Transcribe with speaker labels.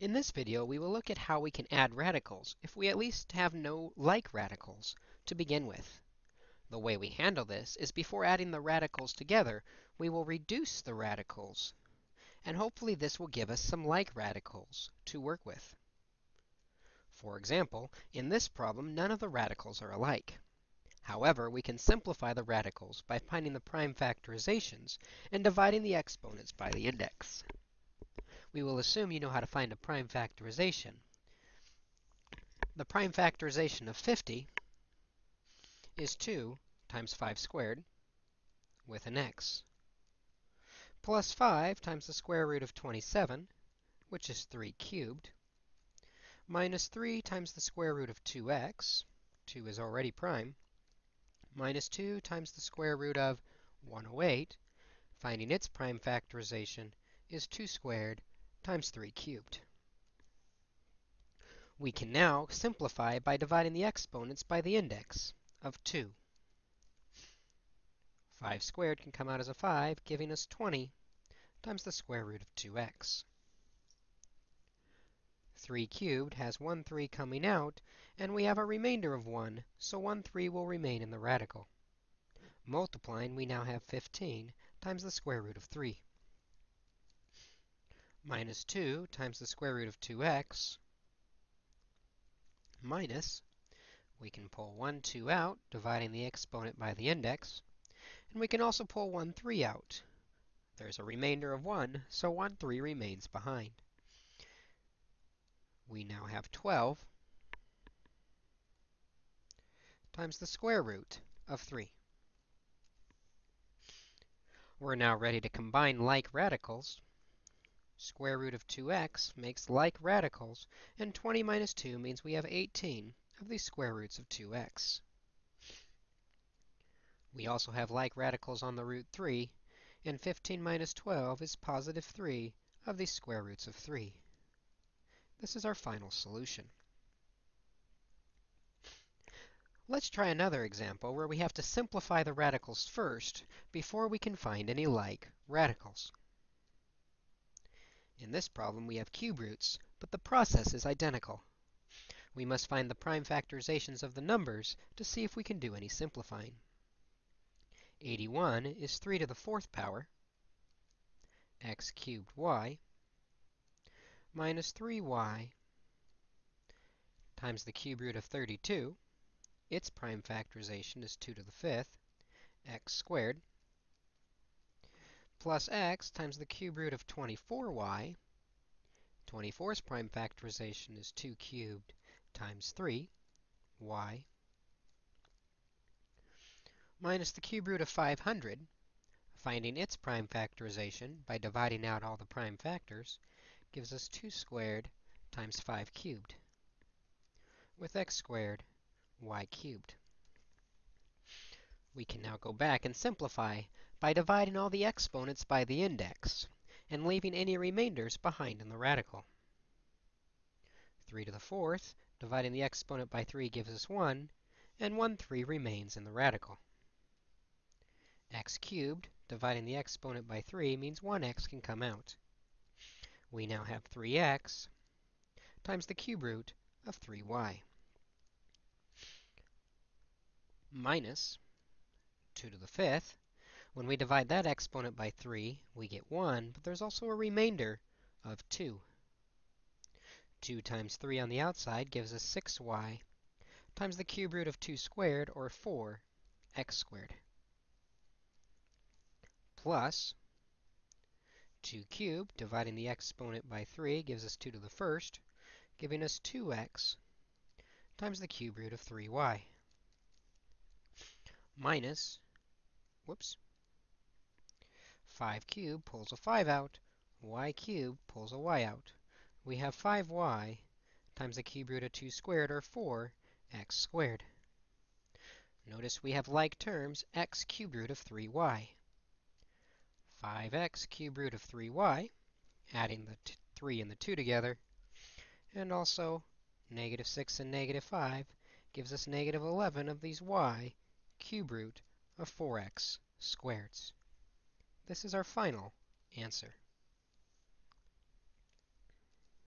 Speaker 1: In this video, we will look at how we can add radicals if we at least have no like radicals to begin with. The way we handle this is before adding the radicals together, we will reduce the radicals. And hopefully this will give us some like radicals to work with. For example, in this problem, none of the radicals are alike. However, we can simplify the radicals by finding the prime factorizations and dividing the exponents by the index we will assume you know how to find a prime factorization. The prime factorization of 50 is 2 times 5 squared with an x, plus 5 times the square root of 27, which is 3 cubed, minus 3 times the square root of 2x, 2 is already prime, minus 2 times the square root of 108, finding its prime factorization is 2 squared times 3 cubed. We can now simplify by dividing the exponents by the index of 2. 5 squared can come out as a 5, giving us 20 times the square root of 2x. 3 cubed has 1 3 coming out, and we have a remainder of 1, so 1 3 will remain in the radical. Multiplying, we now have 15 times the square root of 3 minus 2 times the square root of 2x minus, we can pull 1, 2 out, dividing the exponent by the index. And we can also pull 1, 3 out. There's a remainder of 1, so 1, 3 remains behind. We now have 12 times the square root of 3. We're now ready to combine like radicals square root of 2x makes like radicals, and 20 minus 2 means we have 18 of these square roots of 2x. We also have like radicals on the root 3, and 15 minus 12 is positive 3 of these square roots of 3. This is our final solution. Let's try another example where we have to simplify the radicals first before we can find any like radicals. In this problem, we have cube roots, but the process is identical. We must find the prime factorizations of the numbers to see if we can do any simplifying. 81 is 3 to the fourth power, x cubed y, minus 3y times the cube root of 32. Its prime factorization is 2 to the fifth, x squared, plus x times the cube root of 24y. 24's prime factorization is 2 cubed times 3, y, minus the cube root of 500, finding its prime factorization by dividing out all the prime factors, gives us 2 squared times 5 cubed, with x squared, y cubed. We can now go back and simplify by dividing all the exponents by the index and leaving any remainders behind in the radical. 3 to the fourth, dividing the exponent by 3 gives us 1, and 1 3 remains in the radical. x cubed, dividing the exponent by 3 means 1x can come out. We now have 3x times the cube root of 3y minus 2 to the fifth when we divide that exponent by 3, we get 1, but there's also a remainder of 2. 2 times 3 on the outside gives us 6y times the cube root of 2 squared, or 4, x squared, plus 2 cubed, dividing the exponent by 3 gives us 2 to the first, giving us 2x times the cube root of 3y, minus, whoops, 5 cubed pulls a 5 out. y cubed pulls a y out. We have 5y times the cube root of 2 squared, or 4x squared. Notice we have like terms, x cube root of 3y. 5x cube root of 3y, adding the 3 and the 2 together, and also negative 6 and negative 5 gives us negative 11 of these y cube root of 4x squareds. This is our final answer.